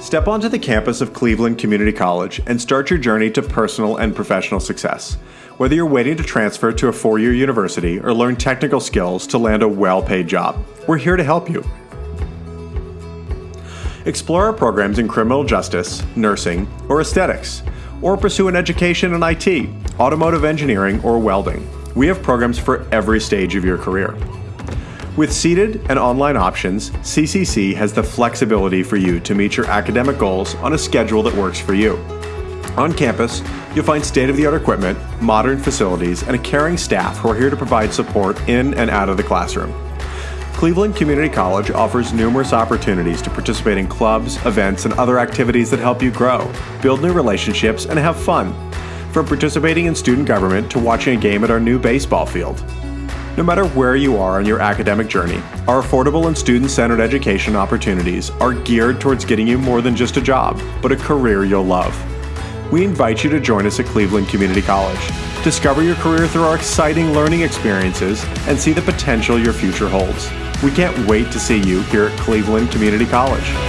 Step onto the campus of Cleveland Community College and start your journey to personal and professional success. Whether you're waiting to transfer to a four year university or learn technical skills to land a well paid job, we're here to help you. Explore our programs in criminal justice, nursing, or aesthetics, or pursue an education in IT, automotive engineering, or welding. We have programs for every stage of your career. With seated and online options, CCC has the flexibility for you to meet your academic goals on a schedule that works for you. On campus, you'll find state of the art equipment, modern facilities, and a caring staff who are here to provide support in and out of the classroom. Cleveland Community College offers numerous opportunities to participate in clubs, events, and other activities that help you grow, build new relationships, and have fun. From participating in student government to watching a game at our new baseball field. No matter where you are on your academic journey, our affordable and student centered education opportunities are geared towards getting you more than just a job, but a career you'll love. We invite you to join us at Cleveland Community College. Discover your career through our exciting learning experiences and see the potential your future holds. We can't wait to see you here at Cleveland Community College.